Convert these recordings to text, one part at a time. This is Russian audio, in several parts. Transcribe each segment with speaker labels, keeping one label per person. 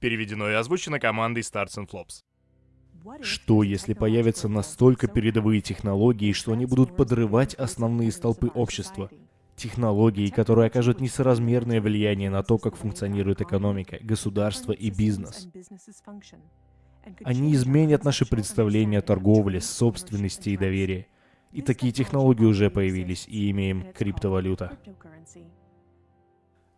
Speaker 1: Переведено и озвучено командой Starts and Flops.
Speaker 2: Что, если появятся настолько передовые технологии, что они будут подрывать основные столпы общества? Технологии, которые окажут несоразмерное влияние на то, как функционирует экономика, государство и бизнес. Они изменят наши представления о торговле, собственности и доверии. И такие технологии уже появились, и имеем криптовалюта.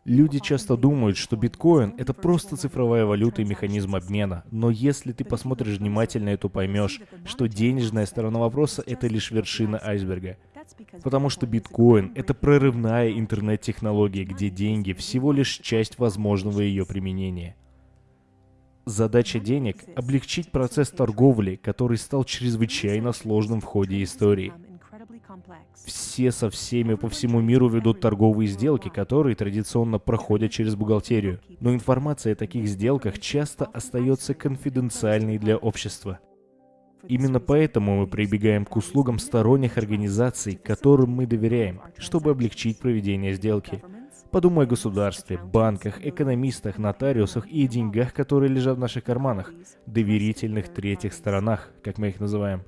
Speaker 2: Люди часто думают, что биткоин — это просто цифровая валюта и механизм обмена. Но если ты посмотришь внимательно, то поймешь, что денежная сторона вопроса — это лишь вершина айсберга. Потому что биткоин — это прорывная интернет-технология, где деньги — всего лишь часть возможного ее применения. Задача денег — облегчить процесс торговли, который стал чрезвычайно сложным в ходе истории. Все со всеми по всему миру ведут торговые сделки, которые традиционно проходят через бухгалтерию. Но информация о таких сделках часто остается конфиденциальной для общества. Именно поэтому мы прибегаем к услугам сторонних организаций, которым мы доверяем, чтобы облегчить проведение сделки. Подумай о государстве, банках, экономистах, нотариусах и деньгах, которые лежат в наших карманах, доверительных третьих сторонах, как мы их называем.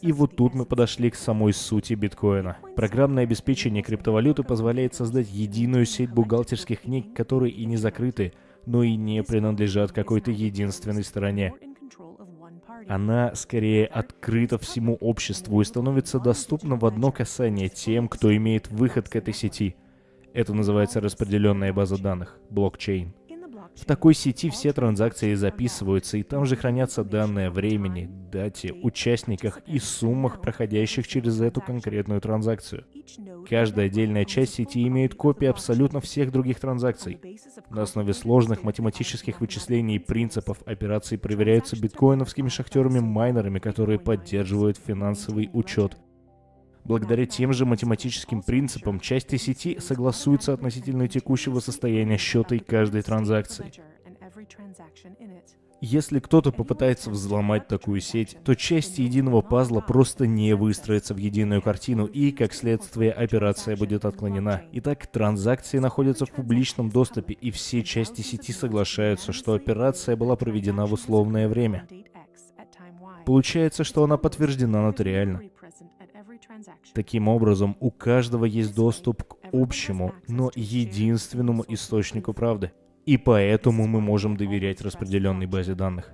Speaker 2: И вот тут мы подошли к самой сути биткоина. Программное обеспечение криптовалюты позволяет создать единую сеть бухгалтерских книг, которые и не закрыты, но и не принадлежат какой-то единственной стороне. Она скорее открыта всему обществу и становится доступна в одно касание тем, кто имеет выход к этой сети. Это называется распределенная база данных, блокчейн. В такой сети все транзакции записываются, и там же хранятся данные о времени, дате, участниках и суммах, проходящих через эту конкретную транзакцию. Каждая отдельная часть сети имеет копии абсолютно всех других транзакций. На основе сложных математических вычислений и принципов операции проверяются биткоиновскими шахтерами-майнерами, которые поддерживают финансовый учет Благодаря тем же математическим принципам части сети согласуются относительно текущего состояния счета и каждой транзакции. Если кто-то попытается взломать такую сеть, то части единого пазла просто не выстроятся в единую картину, и, как следствие, операция будет отклонена. Итак, транзакции находятся в публичном доступе, и все части сети соглашаются, что операция была проведена в условное время. Получается, что она подтверждена нотариально. Таким образом, у каждого есть доступ к общему, но единственному источнику правды. И поэтому мы можем доверять распределенной базе данных.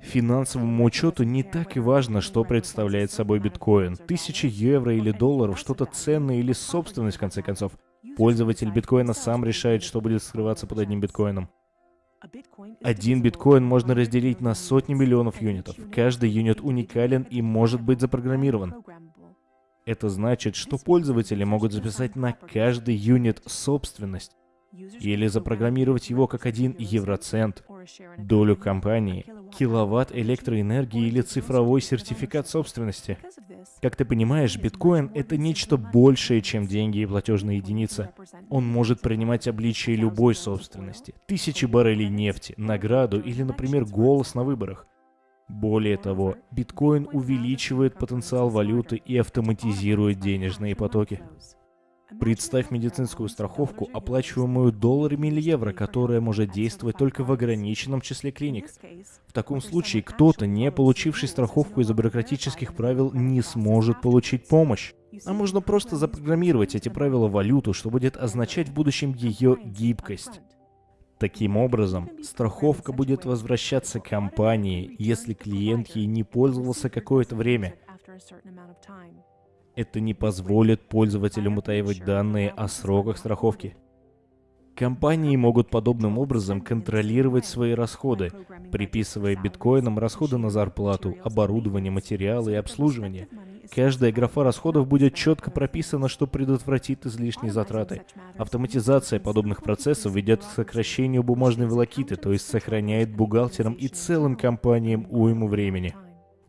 Speaker 2: Финансовому учету не так и важно, что представляет собой биткоин. Тысячи евро или долларов, что-то ценное или собственность, в конце концов. Пользователь биткоина сам решает, что будет скрываться под одним биткоином. Один биткоин можно разделить на сотни миллионов юнитов. Каждый юнит уникален и может быть запрограммирован. Это значит, что пользователи могут записать на каждый юнит собственность или запрограммировать его как один евроцент, долю компании, киловатт электроэнергии или цифровой сертификат собственности. Как ты понимаешь, биткоин — это нечто большее, чем деньги и платежная единица. Он может принимать обличие любой собственности. Тысячи баррелей нефти, награду или, например, голос на выборах. Более того, биткоин увеличивает потенциал валюты и автоматизирует денежные потоки. Представь медицинскую страховку, оплачиваемую долларами или евро, которая может действовать только в ограниченном числе клиник. В таком случае кто-то, не получивший страховку из-за бюрократических правил, не сможет получить помощь. А можно просто запрограммировать эти правила валюту, что будет означать в будущем ее гибкость. Таким образом, страховка будет возвращаться компании, если клиент ей не пользовался какое-то время. Это не позволит пользователям утаивать данные о сроках страховки. Компании могут подобным образом контролировать свои расходы, приписывая биткоинам расходы на зарплату, оборудование, материалы и обслуживание – Каждая графа расходов будет четко прописана, что предотвратит излишние затраты. Автоматизация подобных процессов ведет к сокращению бумажной волокиты, то есть сохраняет бухгалтерам и целым компаниям уйму времени.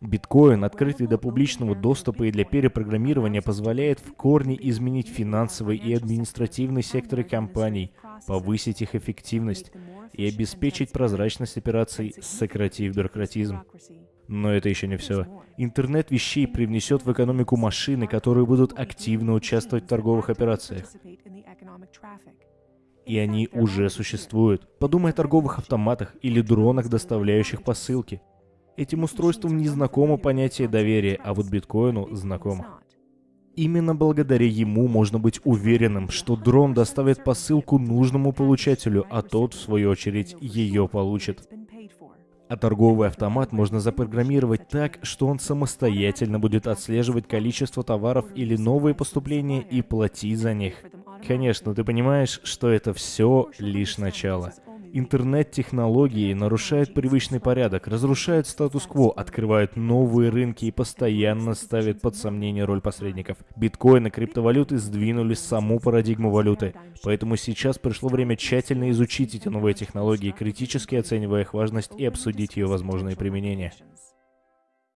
Speaker 2: Биткоин, открытый до публичного доступа и для перепрограммирования, позволяет в корне изменить финансовый и административный секторы компаний, повысить их эффективность и обеспечить прозрачность операций, сократив бюрократизм. Но это еще не все. Интернет вещей привнесет в экономику машины, которые будут активно участвовать в торговых операциях. и они уже существуют. Подумай о торговых автоматах или дронах, доставляющих посылки. Этим устройствам не знакомо понятие доверия, а вот биткоину знакомо. Именно благодаря ему можно быть уверенным, что дрон доставит посылку нужному получателю, а тот, в свою очередь, ее получит. А торговый автомат можно запрограммировать так, что он самостоятельно будет отслеживать количество товаров или новые поступления и платить за них. Конечно, ты понимаешь, что это все лишь начало. Интернет-технологии нарушают привычный порядок, разрушают статус-кво, открывают новые рынки и постоянно ставят под сомнение роль посредников. Биткоин и криптовалюты сдвинули саму парадигму валюты. Поэтому сейчас пришло время тщательно изучить эти новые технологии, критически оценивая их важность и обсудить ее возможные применения.